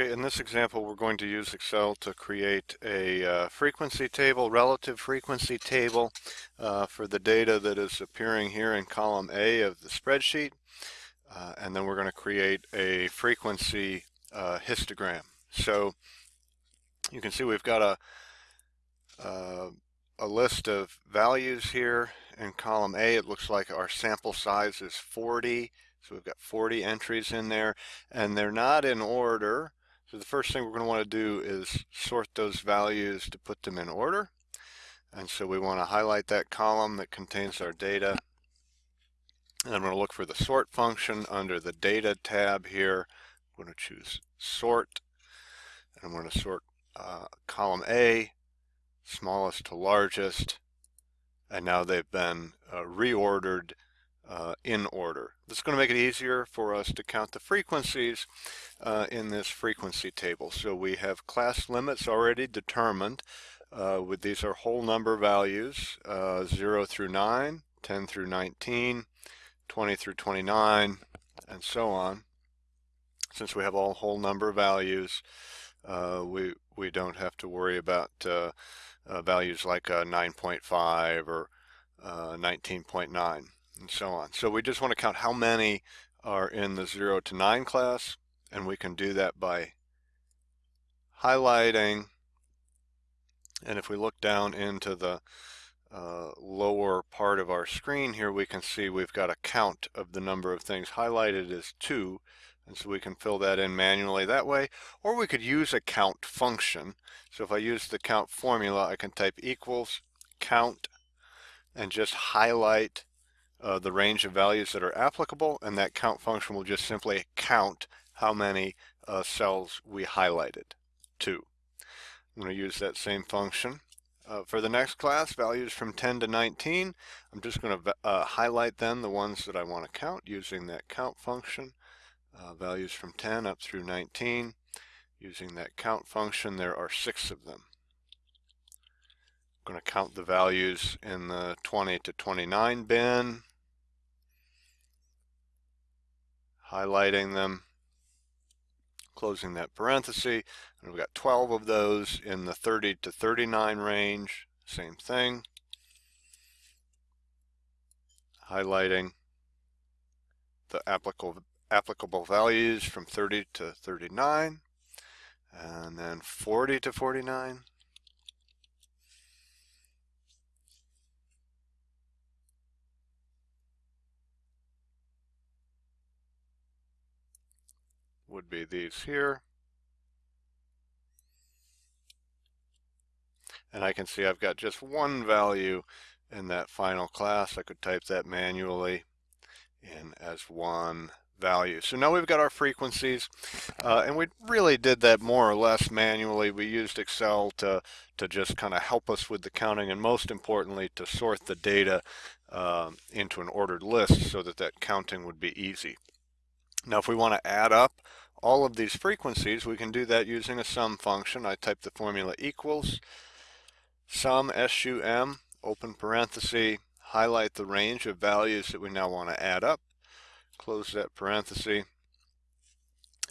Okay, in this example we're going to use Excel to create a uh, frequency table, relative frequency table uh, for the data that is appearing here in column A of the spreadsheet. Uh, and then we're going to create a frequency uh, histogram. So you can see we've got a, uh, a list of values here in column A. It looks like our sample size is 40. So we've got 40 entries in there and they're not in order so the first thing we're going to want to do is sort those values to put them in order. And so we want to highlight that column that contains our data. And I'm going to look for the sort function under the data tab here. I'm going to choose sort. And I'm going to sort uh, column A, smallest to largest. And now they've been uh, reordered uh, in order. This is going to make it easier for us to count the frequencies uh, in this frequency table. So we have class limits already determined. Uh, with these are whole number values, uh, 0 through 9, 10 through 19, 20 through 29, and so on. Since we have all whole number values, uh, we, we don't have to worry about uh, values like 9.5 or 19.9 and so on. So we just want to count how many are in the 0 to 9 class, and we can do that by highlighting. And if we look down into the uh, lower part of our screen here, we can see we've got a count of the number of things highlighted as 2. And so we can fill that in manually that way. Or we could use a count function. So if I use the count formula, I can type equals count and just highlight uh, the range of values that are applicable and that count function will just simply count how many uh, cells we highlighted to. I'm going to use that same function. Uh, for the next class, values from 10 to 19, I'm just going to uh, highlight then the ones that I want to count using that count function. Uh, values from 10 up through 19, using that count function, there are six of them. I'm going to count the values in the 20 to 29 bin. Highlighting them, closing that parenthesis, and we've got 12 of those in the 30 to 39 range, same thing, highlighting the applicable applicable values from 30 to 39 and then 40 to 49 would be these here. And I can see I've got just one value in that final class. I could type that manually in as one value. So now we've got our frequencies, uh, and we really did that more or less manually. We used Excel to, to just kind of help us with the counting, and most importantly, to sort the data uh, into an ordered list so that that counting would be easy. Now if we want to add up all of these frequencies, we can do that using a sum function. I type the formula equals sum SUM, open parenthesis, highlight the range of values that we now want to add up, close that parenthesis,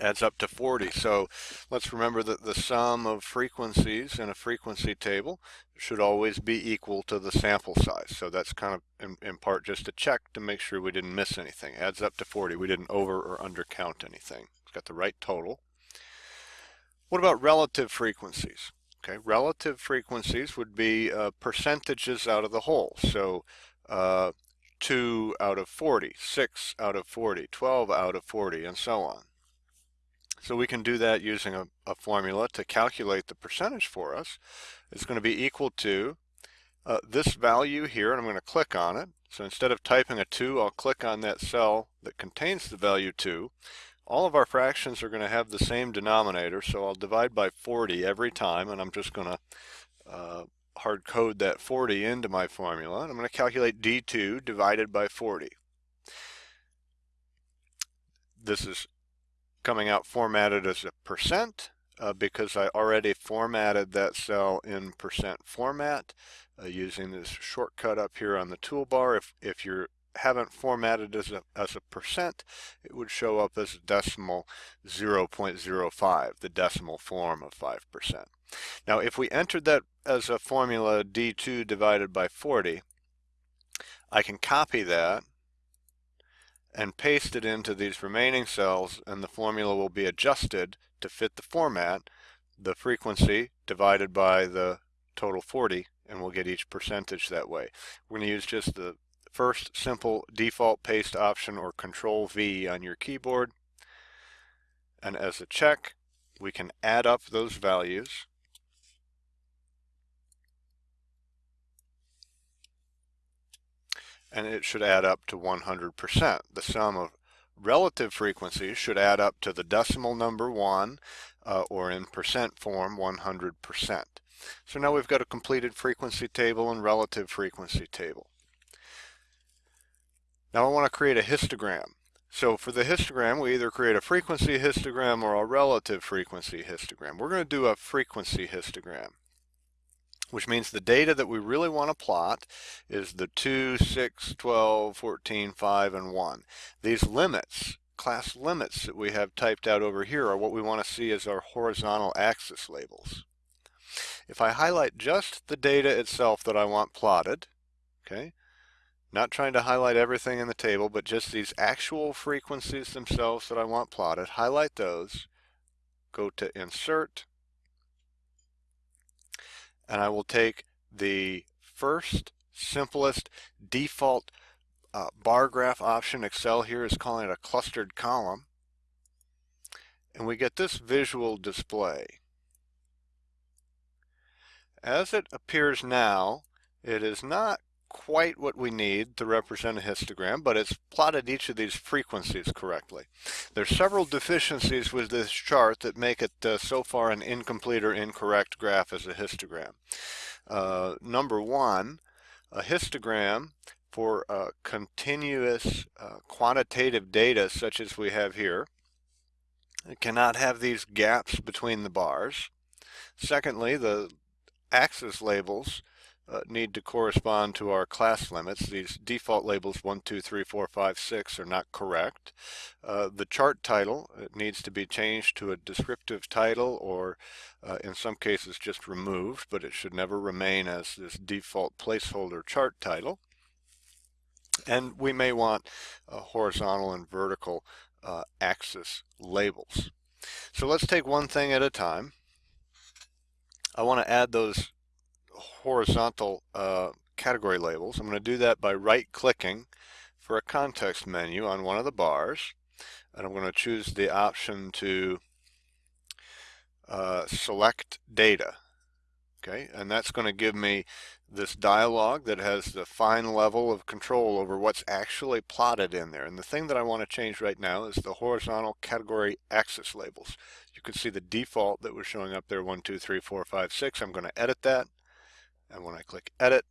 adds up to 40. So let's remember that the sum of frequencies in a frequency table should always be equal to the sample size. So that's kind of in, in, part just a check to make sure we didn't miss anything. Adds up to 40. We didn't over or under count anything. It's got the right total. What about relative frequencies? Okay, relative frequencies would be uh, percentages out of the whole. So uh, 2 out of 40, 6 out of 40, 12 out of 40, and so on. So we can do that using a, a formula to calculate the percentage for us. It's going to be equal to uh, this value here, and I'm going to click on it. So instead of typing a 2, I'll click on that cell that contains the value 2. All of our fractions are going to have the same denominator, so I'll divide by 40 every time, and I'm just going to uh, hard code that 40 into my formula. And I'm going to calculate D2 divided by 40. This is coming out formatted as a percent uh, because I already formatted that cell in percent format uh, using this shortcut up here on the toolbar. If, if you haven't formatted as a, as a percent, it would show up as a decimal 0.05, the decimal form of 5%. Now, if we entered that as a formula D2 divided by 40, I can copy that and paste it into these remaining cells and the formula will be adjusted to fit the format, the frequency divided by the total 40 and we'll get each percentage that way. We're going to use just the first simple default paste option or control V on your keyboard and as a check we can add up those values and it should add up to 100%. The sum of relative frequencies should add up to the decimal number 1 uh, or in percent form 100%. So now we've got a completed frequency table and relative frequency table. Now I want to create a histogram. So for the histogram, we either create a frequency histogram or a relative frequency histogram. We're going to do a frequency histogram which means the data that we really want to plot is the 2, 6, 12, 14, 5, and 1. These limits, class limits that we have typed out over here are what we want to see as our horizontal axis labels. If I highlight just the data itself that I want plotted, okay, not trying to highlight everything in the table, but just these actual frequencies themselves that I want plotted, highlight those, go to Insert, and I will take the first simplest default uh, bar graph option. Excel here is calling it a clustered column. And we get this visual display. As it appears now, it is not quite what we need to represent a histogram, but it's plotted each of these frequencies correctly. There's several deficiencies with this chart that make it uh, so far an incomplete or incorrect graph as a histogram. Uh, number one, a histogram for uh, continuous uh, quantitative data such as we have here it cannot have these gaps between the bars. Secondly, the axis labels uh, need to correspond to our class limits. These default labels 1, 2, 3, 4, 5, 6 are not correct. Uh, the chart title needs to be changed to a descriptive title or uh, in some cases just removed, but it should never remain as this default placeholder chart title. And we may want horizontal and vertical uh, axis labels. So let's take one thing at a time. I want to add those horizontal uh, category labels. I'm going to do that by right clicking for a context menu on one of the bars and I'm going to choose the option to uh, select data okay? And that's going to give me this dialog that has the fine level of control over what's actually plotted in there. And the thing that I want to change right now is the horizontal category axis labels. You can see the default that was showing up there one two three four five six. I'm going to edit that and when I click edit,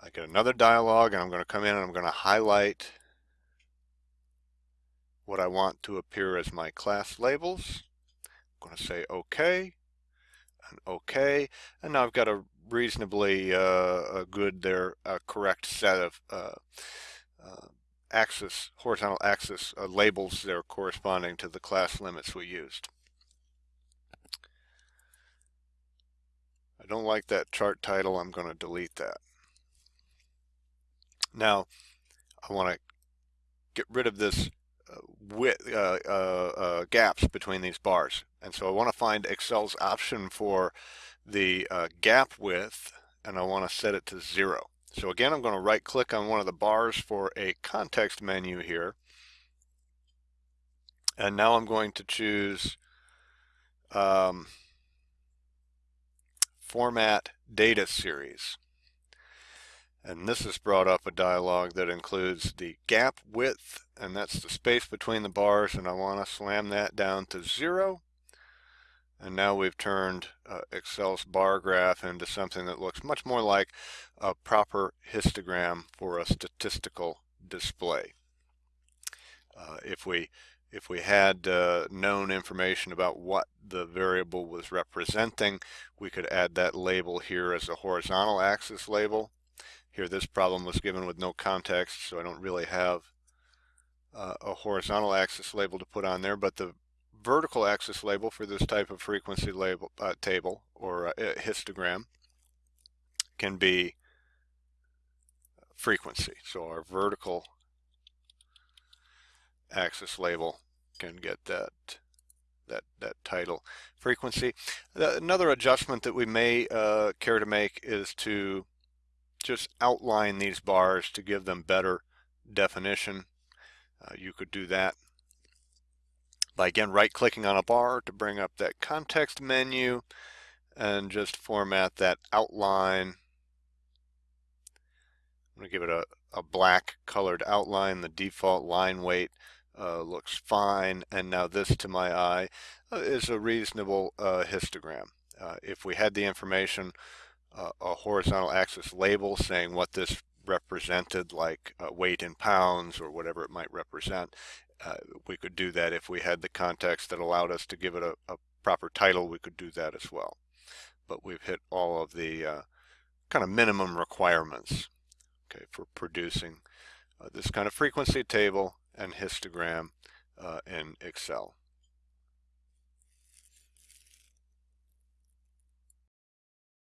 I get another dialog and I'm going to come in and I'm going to highlight what I want to appear as my class labels. I'm going to say OK and OK. And now I've got a reasonably uh, a good there, a correct set of uh, uh, axis, horizontal axis uh, labels there corresponding to the class limits we used. Don't like that chart title. I'm going to delete that. Now, I want to get rid of this uh, width, uh, uh, uh, gaps between these bars. And so I want to find Excel's option for the uh, gap width, and I want to set it to zero. So again, I'm going to right click on one of the bars for a context menu here. And now I'm going to choose um, format data series. And this has brought up a dialog that includes the gap width, and that's the space between the bars, and I want to slam that down to zero. And now we've turned uh, Excel's bar graph into something that looks much more like a proper histogram for a statistical display. Uh, if we if we had uh, known information about what the variable was representing, we could add that label here as a horizontal axis label. Here this problem was given with no context, so I don't really have uh, a horizontal axis label to put on there, but the vertical axis label for this type of frequency label uh, table or uh, histogram can be frequency. So our vertical axis label can get that that that title frequency. Another adjustment that we may uh, care to make is to just outline these bars to give them better definition. Uh, you could do that by again right clicking on a bar to bring up that context menu and just format that outline. I'm going to give it a, a black colored outline. The default line weight uh, looks fine. And now this to my eye uh, is a reasonable uh, histogram. Uh, if we had the information, uh, a horizontal axis label saying what this represented like uh, weight in pounds or whatever it might represent, we could do that if we had the context that allowed us to give it a, a, proper title, we could do that as well. But we've hit all of the kind of minimum requirements okay, for producing uh, this kind of frequency table and histogram uh, in Excel.